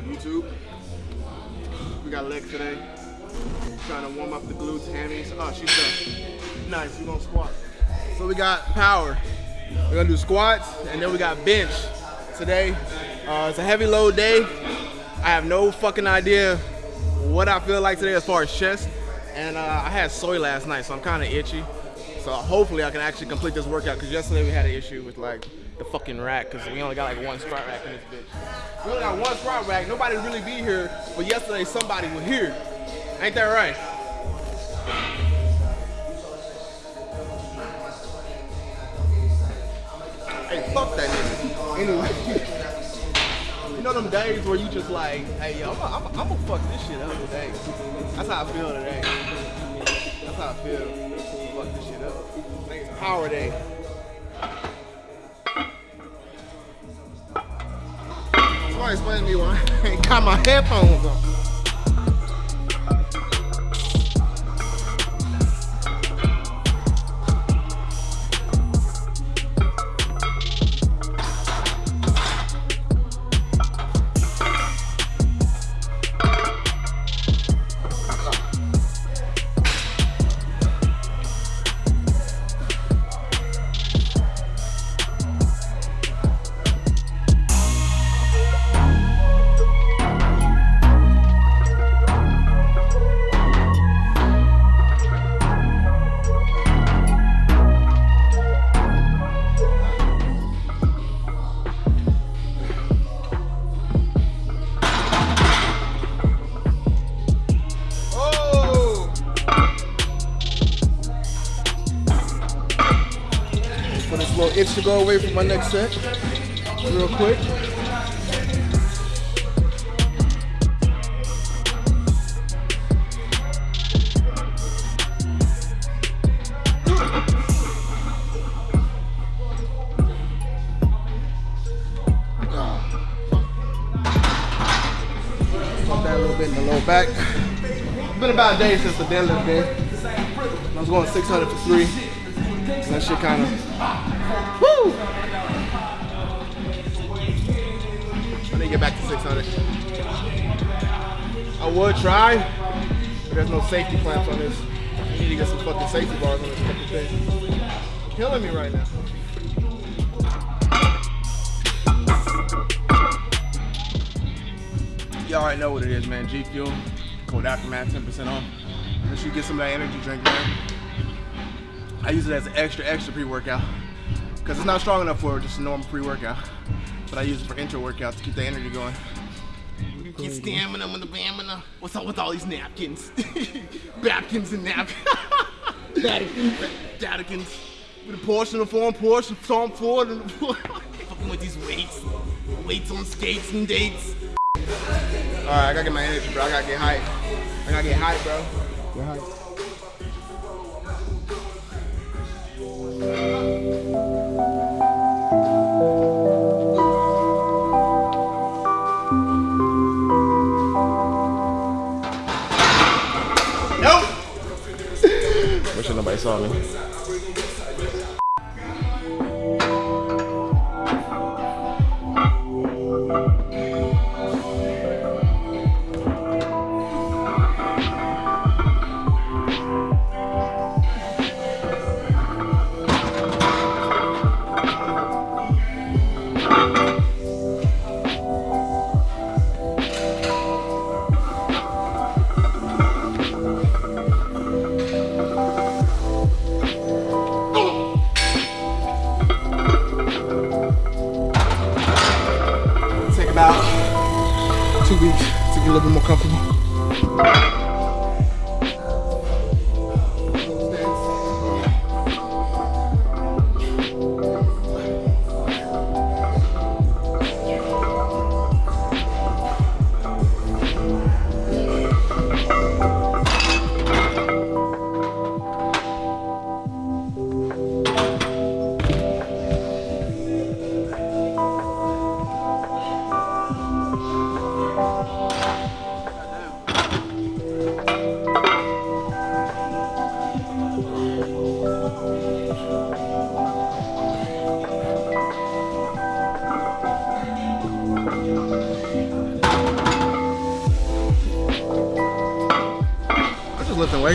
up, YouTube? We got legs today. Trying to warm up the glutes, hammies. Oh, she's done. Nice, we're gonna squat. So we got power. We're gonna do squats, and then we got bench today. Uh, it's a heavy load day. I have no fucking idea what I feel like today as far as chest. And uh, I had soy last night, so I'm kind of itchy. So hopefully I can actually complete this workout because yesterday we had an issue with like the fucking rack because we only got like one squat rack in this bitch. We only got one squat rack. Nobody really be here, but yesterday somebody was here. Ain't that right? Hey, fuck that nigga. Anyway, you know them days where you just like, hey, yo, I'm gonna fuck this shit up today. That's how I feel today. That's how I feel. Power day. Somebody explain to me why I ain't got my headphones on. For this little itch to go away from my next set, real quick. Back. It's been about a day since the deadlift day. I was going 600 for three. And that shit kind of, woo! I need to get back to 600. I would try, but there's no safety clamps on this. I need to get some fucking safety bars on this fucking thing. Killing me right now. You all already know what it is, man. G Fuel, code Aftermath, 10% off. Sure you get some of that energy drink, man. I use it as an extra, extra pre-workout because it's not strong enough for just a normal pre-workout. But I use it for intro workout to keep the energy going. Get stamina with the bamina. What's up with all these napkins? Babkins and napkins. Datikins. Datikins. With a portion of form, portion, form forward, and fucking with these weights. Weights on skates and dates. Alright, I gotta get my energy, bro. I gotta get hype. I gotta get hype, bro. Get hype. Wish nobody saw me. Two weeks to get a little bit more comfortable.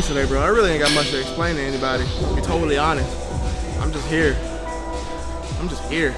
Today, bro. I really ain't got much to explain to anybody. To be totally honest. I'm just here. I'm just here.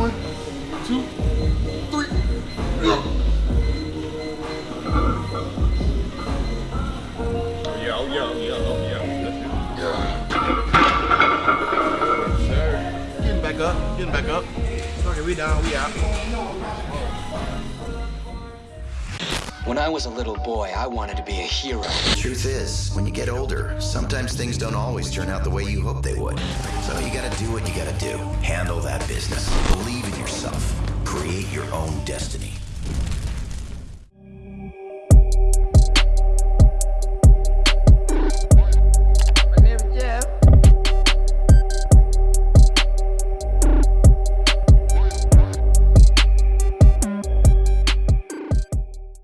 One, two, three. Yeah, oh yeah, oh, oh, oh yeah. Getting back up, getting back up. Okay, we down, we out. When I was a little boy, I wanted to be a hero. The Truth is, when you get older, sometimes things don't always turn out the way you hope they would. So you gotta do what you gotta do. Handle that business. Believe in yourself. Create your own destiny.